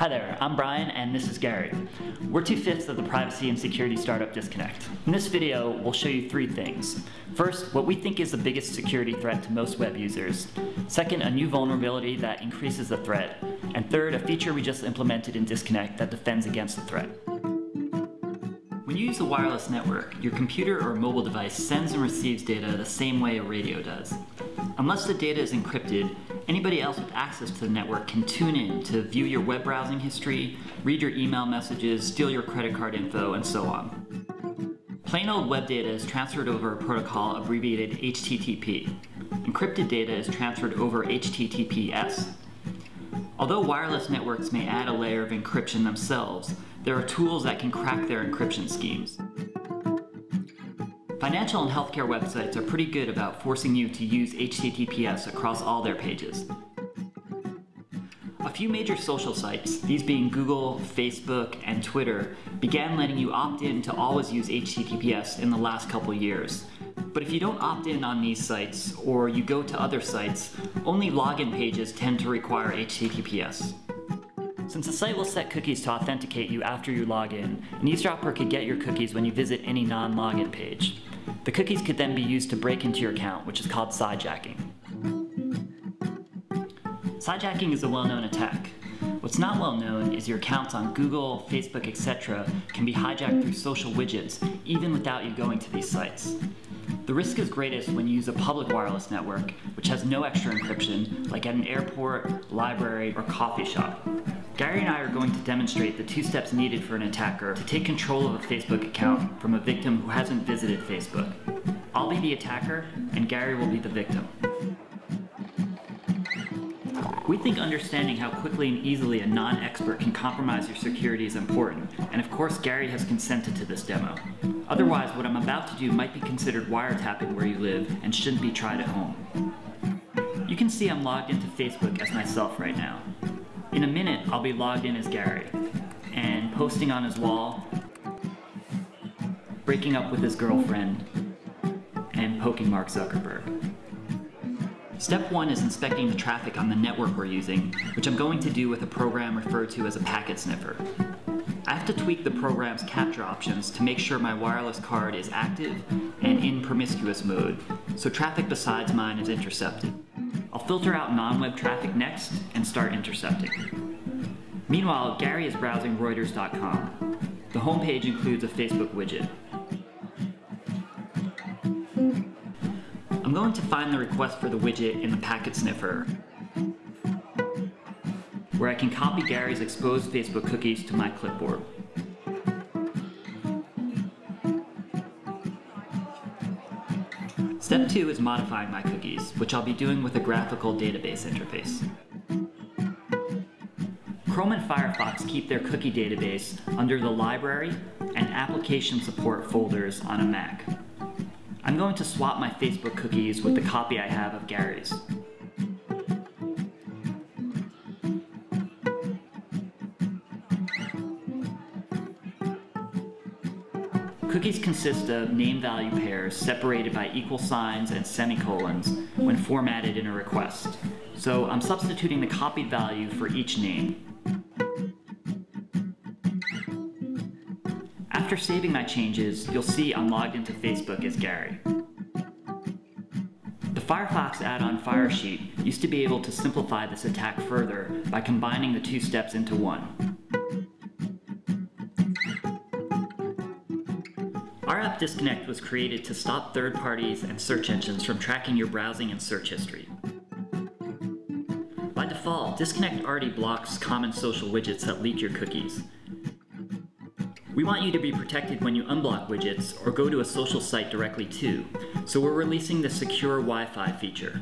Hi there, I'm Brian and this is Gary. We're two-fifths of the privacy and security startup Disconnect. In this video, we'll show you three things. First, what we think is the biggest security threat to most web users. Second, a new vulnerability that increases the threat. And third, a feature we just implemented in Disconnect that defends against the threat. When you use a wireless network, your computer or mobile device sends and receives data the same way a radio does. Unless the data is encrypted, anybody else with access to the network can tune in to view your web browsing history, read your email messages, steal your credit card info, and so on. Plain old web data is transferred over a protocol abbreviated HTTP. Encrypted data is transferred over HTTPS. Although wireless networks may add a layer of encryption themselves, there are tools that can crack their encryption schemes. Financial and healthcare websites are pretty good about forcing you to use HTTPS across all their pages. A few major social sites, these being Google, Facebook, and Twitter, began letting you opt in to always use HTTPS in the last couple years. But if you don't opt in on these sites, or you go to other sites, only login pages tend to require HTTPS. Since the site will set cookies to authenticate you after you log in, an eavesdropper could get your cookies when you visit any non-login page. The cookies could then be used to break into your account, which is called sidejacking. Sidejacking is a well-known attack. What's not well known is your accounts on Google, Facebook, etc. can be hijacked through social widgets, even without you going to these sites. The risk is greatest when you use a public wireless network, which has no extra encryption, like at an airport, library, or coffee shop. Gary and I are going to demonstrate the two steps needed for an attacker to take control of a Facebook account from a victim who hasn't visited Facebook. I'll be the attacker, and Gary will be the victim. We think understanding how quickly and easily a non-expert can compromise your security is important, and of course Gary has consented to this demo. Otherwise, what I'm about to do might be considered wiretapping where you live and shouldn't be tried at home. You can see I'm logged into Facebook as myself right now. In a minute, I'll be logged in as Gary, and posting on his wall, breaking up with his girlfriend, and poking Mark Zuckerberg. Step one is inspecting the traffic on the network we're using, which I'm going to do with a program referred to as a packet sniffer. I have to tweak the program's capture options to make sure my wireless card is active and in promiscuous mode, so traffic besides mine is intercepted. I'll filter out non-web traffic next and start intercepting. Meanwhile, Gary is browsing Reuters.com. The homepage includes a Facebook widget. I'm going to find the request for the widget in the packet sniffer, where I can copy Gary's exposed Facebook cookies to my clipboard. Step 2 is modifying my cookies, which I'll be doing with a graphical database interface. Chrome and Firefox keep their cookie database under the library and application support folders on a Mac. I'm going to swap my Facebook cookies with the copy I have of Gary's. Cookies consist of name-value pairs separated by equal signs and semicolons when formatted in a request. So I'm substituting the copied value for each name. After saving my changes, you'll see I'm logged into Facebook as Gary. The Firefox add-on Firesheep used to be able to simplify this attack further by combining the two steps into one. Our app Disconnect was created to stop third parties and search engines from tracking your browsing and search history. By default, Disconnect already blocks common social widgets that leak your cookies. We want you to be protected when you unblock widgets or go to a social site directly too, so we're releasing the Secure Wi-Fi feature.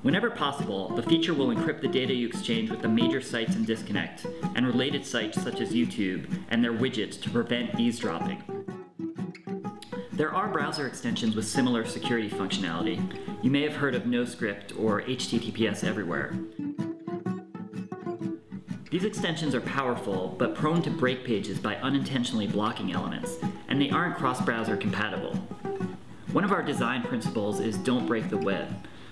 Whenever possible, the feature will encrypt the data you exchange with the major sites in Disconnect and related sites such as YouTube and their widgets to prevent eavesdropping. There are browser extensions with similar security functionality. You may have heard of NoScript or HTTPS Everywhere. These extensions are powerful, but prone to break pages by unintentionally blocking elements, and they aren't cross-browser compatible. One of our design principles is don't break the web,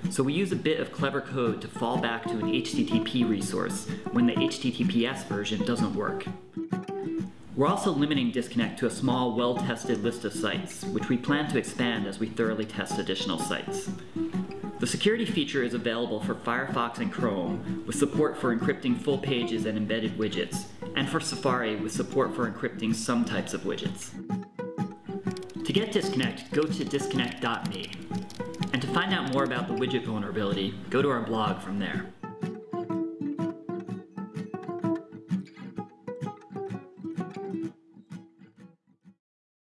So we use a bit of clever code to fall back to an HTTP resource when the HTTPS version doesn't work. We're also limiting disconnect to a small, well-tested list of sites, which we plan to expand as we thoroughly test additional sites. The security feature is available for Firefox and Chrome, with support for encrypting full pages and embedded widgets, and for Safari with support for encrypting some types of widgets. To get Disconnect, go to disconnect.me. And to find out more about the widget vulnerability, go to our blog from there.